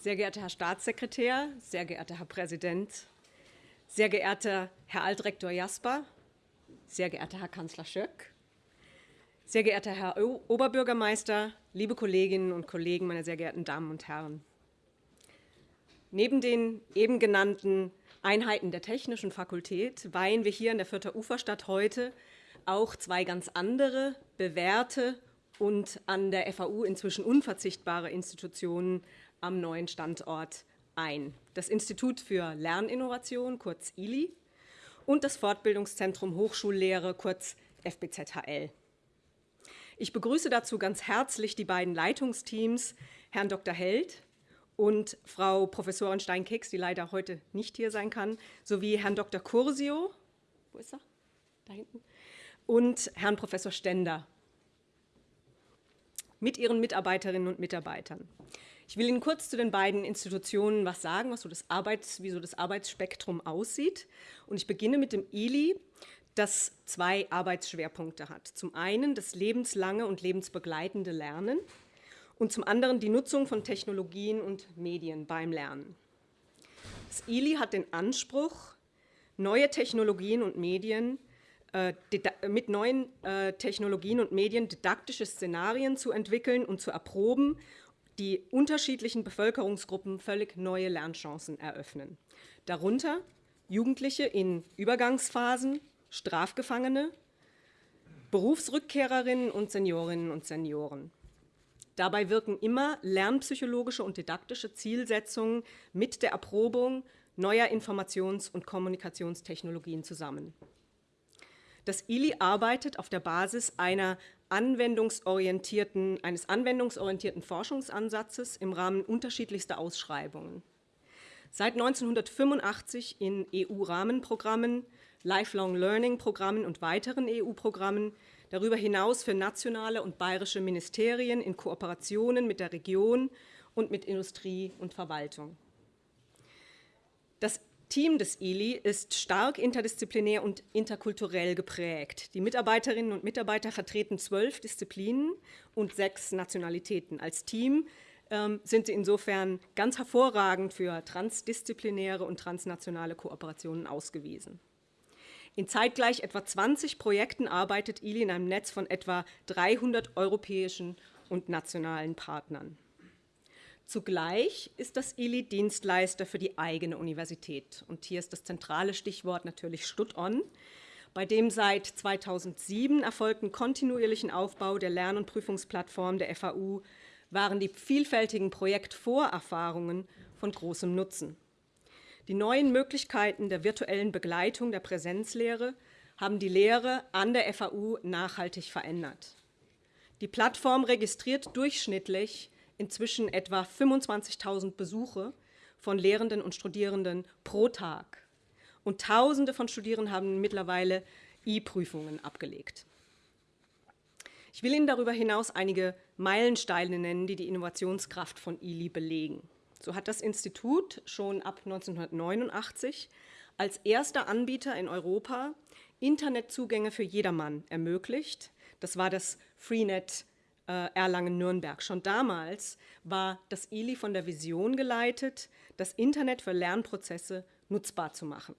Sehr geehrter Herr Staatssekretär, sehr geehrter Herr Präsident, sehr geehrter Herr Altrektor Jasper, sehr geehrter Herr Kanzler Schöck, sehr geehrter Herr Oberbürgermeister, liebe Kolleginnen und Kollegen, meine sehr geehrten Damen und Herren. Neben den eben genannten Einheiten der Technischen Fakultät weihen wir hier in der Fürther Uferstadt heute auch zwei ganz andere, bewährte und an der FAU inzwischen unverzichtbare Institutionen am neuen Standort ein. Das Institut für Lerninnovation, kurz ILI, und das Fortbildungszentrum Hochschullehre, kurz FBZHL. Ich begrüße dazu ganz herzlich die beiden Leitungsteams, Herrn Dr. Held und Frau Professorin Steinkeks, die leider heute nicht hier sein kann, sowie Herrn Dr. Cursio, wo ist er? Da hinten, und Herrn Professor Stender mit ihren Mitarbeiterinnen und Mitarbeitern. Ich will Ihnen kurz zu den beiden Institutionen was sagen, was so das Arbeits-, wie so das Arbeitsspektrum aussieht. Und ich beginne mit dem ILI, das zwei Arbeitsschwerpunkte hat. Zum einen das lebenslange und lebensbegleitende Lernen und zum anderen die Nutzung von Technologien und Medien beim Lernen. Das ILI hat den Anspruch, neue Technologien und Medien äh, mit neuen äh, Technologien und Medien didaktische Szenarien zu entwickeln und zu erproben die unterschiedlichen Bevölkerungsgruppen völlig neue Lernchancen eröffnen. Darunter Jugendliche in Übergangsphasen, Strafgefangene, Berufsrückkehrerinnen und Seniorinnen und Senioren. Dabei wirken immer lernpsychologische und didaktische Zielsetzungen mit der Erprobung neuer Informations- und Kommunikationstechnologien zusammen. Das ILI arbeitet auf der Basis einer anwendungsorientierten, eines anwendungsorientierten Forschungsansatzes im Rahmen unterschiedlichster Ausschreibungen. Seit 1985 in EU-Rahmenprogrammen, Lifelong Learning-Programmen und weiteren EU-Programmen, darüber hinaus für nationale und bayerische Ministerien in Kooperationen mit der Region und mit Industrie und Verwaltung. Das Team des ILI ist stark interdisziplinär und interkulturell geprägt. Die Mitarbeiterinnen und Mitarbeiter vertreten zwölf Disziplinen und sechs Nationalitäten. Als Team ähm, sind sie insofern ganz hervorragend für transdisziplinäre und transnationale Kooperationen ausgewiesen. In zeitgleich etwa 20 Projekten arbeitet ILI in einem Netz von etwa 300 europäischen und nationalen Partnern. Zugleich ist das ILI Dienstleister für die eigene Universität. Und hier ist das zentrale Stichwort natürlich Stud-On, bei dem seit 2007 erfolgten kontinuierlichen Aufbau der Lern- und Prüfungsplattform der FAU waren die vielfältigen Projektvorerfahrungen von großem Nutzen. Die neuen Möglichkeiten der virtuellen Begleitung der Präsenzlehre haben die Lehre an der FAU nachhaltig verändert. Die Plattform registriert durchschnittlich inzwischen etwa 25.000 Besuche von Lehrenden und Studierenden pro Tag. Und Tausende von Studierenden haben mittlerweile E-Prüfungen abgelegt. Ich will Ihnen darüber hinaus einige Meilensteine nennen, die die Innovationskraft von ILI belegen. So hat das Institut schon ab 1989 als erster Anbieter in Europa Internetzugänge für jedermann ermöglicht. Das war das Freenet Erlangen-Nürnberg. Schon damals war das ILI von der Vision geleitet, das Internet für Lernprozesse nutzbar zu machen.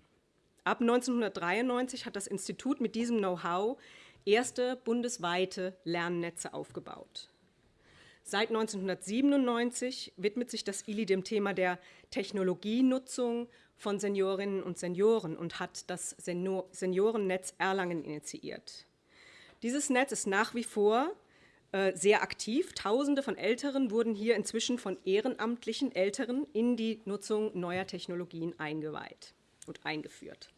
Ab 1993 hat das Institut mit diesem Know-how erste bundesweite Lernnetze aufgebaut. Seit 1997 widmet sich das ILI dem Thema der Technologienutzung von Seniorinnen und Senioren und hat das Seniorennetz Erlangen initiiert. Dieses Netz ist nach wie vor äh, sehr aktiv. Tausende von Älteren wurden hier inzwischen von ehrenamtlichen Älteren in die Nutzung neuer Technologien eingeweiht und eingeführt.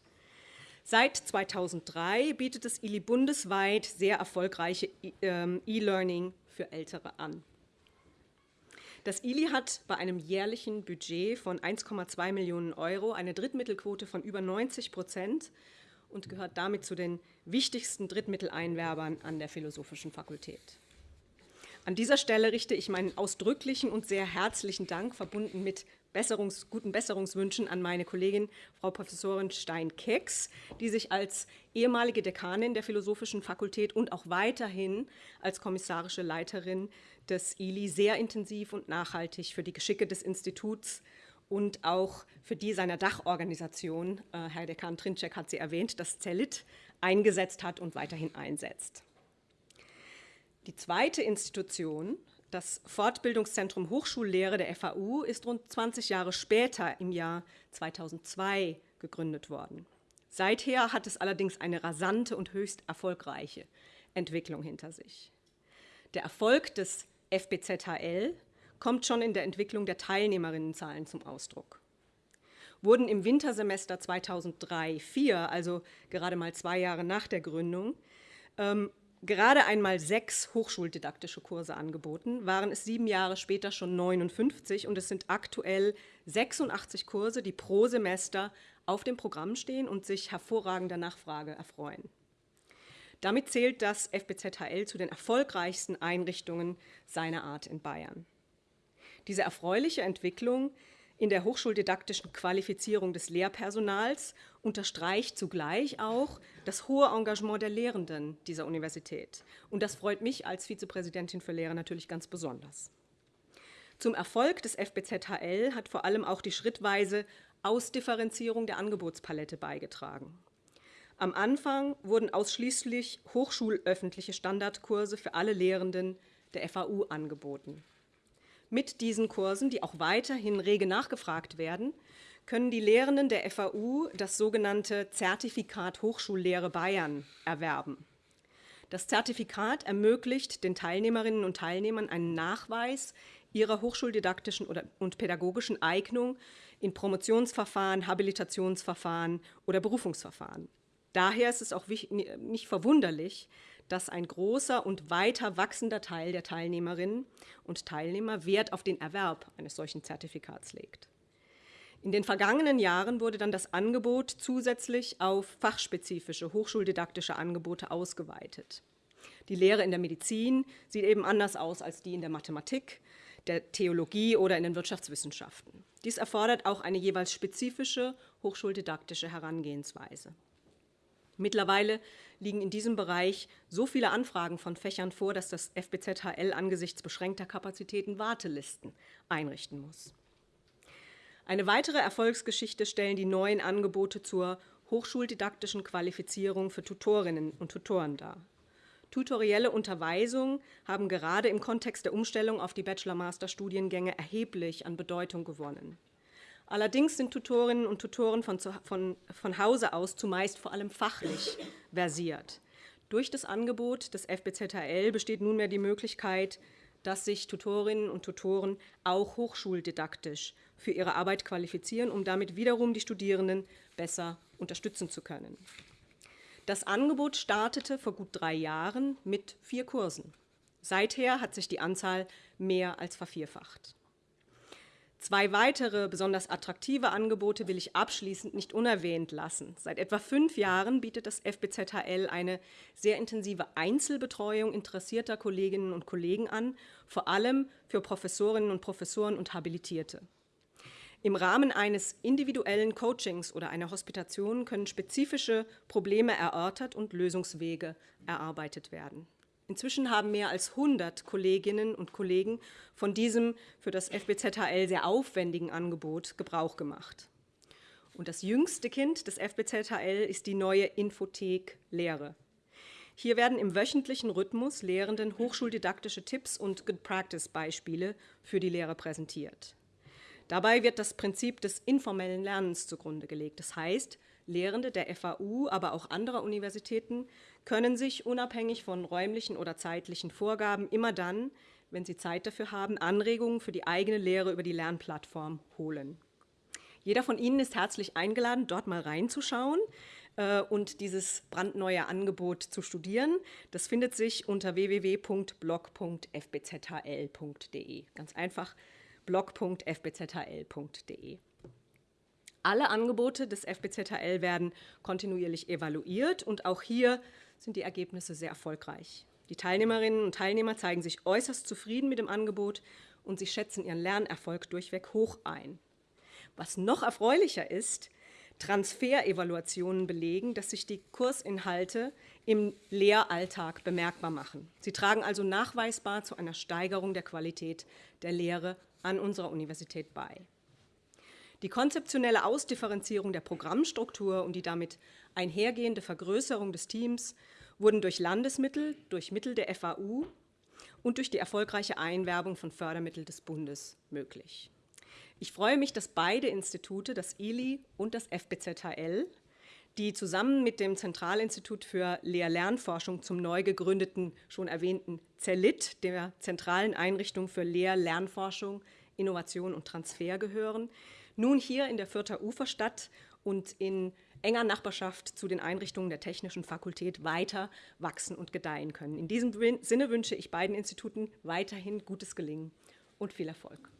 Seit 2003 bietet es ILI bundesweit sehr erfolgreiche ähm, E-Learning für Ältere an. Das ILI hat bei einem jährlichen Budget von 1,2 Millionen Euro eine Drittmittelquote von über 90 Prozent und gehört damit zu den wichtigsten Drittmitteleinwerbern an der Philosophischen Fakultät. An dieser Stelle richte ich meinen ausdrücklichen und sehr herzlichen Dank, verbunden mit Besserungs-, guten Besserungswünschen an meine Kollegin Frau Professorin Stein-Kecks, die sich als ehemalige Dekanin der Philosophischen Fakultät und auch weiterhin als kommissarische Leiterin des ILI sehr intensiv und nachhaltig für die Geschicke des Instituts und auch für die seiner Dachorganisation, äh, Herr Dekan Trinczek hat sie erwähnt, das CELIT, eingesetzt hat und weiterhin einsetzt. Die zweite Institution, das Fortbildungszentrum Hochschullehre der FAU, ist rund 20 Jahre später, im Jahr 2002, gegründet worden. Seither hat es allerdings eine rasante und höchst erfolgreiche Entwicklung hinter sich. Der Erfolg des FBZHL kommt schon in der Entwicklung der Teilnehmerinnenzahlen zum Ausdruck. Wurden im Wintersemester 2003-04, also gerade mal zwei Jahre nach der Gründung, ähm, gerade einmal sechs hochschuldidaktische Kurse angeboten, waren es sieben Jahre später schon 59 und es sind aktuell 86 Kurse, die pro Semester auf dem Programm stehen und sich hervorragender Nachfrage erfreuen. Damit zählt das FBZHL zu den erfolgreichsten Einrichtungen seiner Art in Bayern. Diese erfreuliche Entwicklung in der hochschuldidaktischen Qualifizierung des Lehrpersonals unterstreicht zugleich auch das hohe Engagement der Lehrenden dieser Universität. Und das freut mich als Vizepräsidentin für Lehre natürlich ganz besonders. Zum Erfolg des FBZHL hat vor allem auch die schrittweise Ausdifferenzierung der Angebotspalette beigetragen. Am Anfang wurden ausschließlich hochschulöffentliche Standardkurse für alle Lehrenden der FAU angeboten. Mit diesen Kursen, die auch weiterhin rege nachgefragt werden, können die Lehrenden der FAU das sogenannte Zertifikat Hochschullehre Bayern erwerben. Das Zertifikat ermöglicht den Teilnehmerinnen und Teilnehmern einen Nachweis ihrer hochschuldidaktischen und pädagogischen Eignung in Promotionsverfahren, Habilitationsverfahren oder Berufungsverfahren. Daher ist es auch nicht verwunderlich, dass ein großer und weiter wachsender Teil der Teilnehmerinnen und Teilnehmer Wert auf den Erwerb eines solchen Zertifikats legt. In den vergangenen Jahren wurde dann das Angebot zusätzlich auf fachspezifische hochschuldidaktische Angebote ausgeweitet. Die Lehre in der Medizin sieht eben anders aus als die in der Mathematik, der Theologie oder in den Wirtschaftswissenschaften. Dies erfordert auch eine jeweils spezifische hochschuldidaktische Herangehensweise. Mittlerweile liegen in diesem Bereich so viele Anfragen von Fächern vor, dass das FBZHL angesichts beschränkter Kapazitäten Wartelisten einrichten muss. Eine weitere Erfolgsgeschichte stellen die neuen Angebote zur hochschuldidaktischen Qualifizierung für Tutorinnen und Tutoren dar. Tutorielle Unterweisung haben gerade im Kontext der Umstellung auf die Bachelor-Master-Studiengänge erheblich an Bedeutung gewonnen. Allerdings sind Tutorinnen und Tutoren von, von, von Hause aus zumeist vor allem fachlich versiert. Durch das Angebot des FBZHL besteht nunmehr die Möglichkeit, dass sich Tutorinnen und Tutoren auch hochschuldidaktisch für ihre Arbeit qualifizieren, um damit wiederum die Studierenden besser unterstützen zu können. Das Angebot startete vor gut drei Jahren mit vier Kursen. Seither hat sich die Anzahl mehr als vervierfacht. Zwei weitere besonders attraktive Angebote will ich abschließend nicht unerwähnt lassen. Seit etwa fünf Jahren bietet das FBZHL eine sehr intensive Einzelbetreuung interessierter Kolleginnen und Kollegen an, vor allem für Professorinnen und Professoren und Habilitierte. Im Rahmen eines individuellen Coachings oder einer Hospitation können spezifische Probleme erörtert und Lösungswege erarbeitet werden. Inzwischen haben mehr als 100 Kolleginnen und Kollegen von diesem für das FBZHL sehr aufwendigen Angebot Gebrauch gemacht. Und das jüngste Kind des FBZHL ist die neue Infothek Lehre. Hier werden im wöchentlichen Rhythmus Lehrenden hochschuldidaktische Tipps und Good-Practice-Beispiele für die Lehre präsentiert. Dabei wird das Prinzip des informellen Lernens zugrunde gelegt. Das heißt, Lehrende der FAU, aber auch anderer Universitäten können sich unabhängig von räumlichen oder zeitlichen Vorgaben immer dann, wenn sie Zeit dafür haben, Anregungen für die eigene Lehre über die Lernplattform holen. Jeder von Ihnen ist herzlich eingeladen, dort mal reinzuschauen äh, und dieses brandneue Angebot zu studieren. Das findet sich unter www.blog.fbzhl.de. Ganz einfach blog.fbzhl.de. Alle Angebote des FBZHL werden kontinuierlich evaluiert und auch hier sind die Ergebnisse sehr erfolgreich. Die Teilnehmerinnen und Teilnehmer zeigen sich äußerst zufrieden mit dem Angebot und sie schätzen ihren Lernerfolg durchweg hoch ein. Was noch erfreulicher ist, Transferevaluationen belegen, dass sich die Kursinhalte im Lehralltag bemerkbar machen. Sie tragen also nachweisbar zu einer Steigerung der Qualität der Lehre an unserer Universität bei. Die konzeptionelle Ausdifferenzierung der Programmstruktur und die damit einhergehende Vergrößerung des Teams wurden durch Landesmittel, durch Mittel der FAU und durch die erfolgreiche Einwerbung von Fördermitteln des Bundes möglich. Ich freue mich, dass beide Institute, das ILI und das FBZHL, die zusammen mit dem Zentralinstitut für Lehr-Lernforschung zum neu gegründeten, schon erwähnten CELIT, der zentralen Einrichtung für Lehr-Lernforschung, Innovation und Transfer gehören, nun hier in der Fürther Uferstadt und in enger Nachbarschaft zu den Einrichtungen der Technischen Fakultät weiter wachsen und gedeihen können. In diesem Sinne wünsche ich beiden Instituten weiterhin gutes Gelingen und viel Erfolg.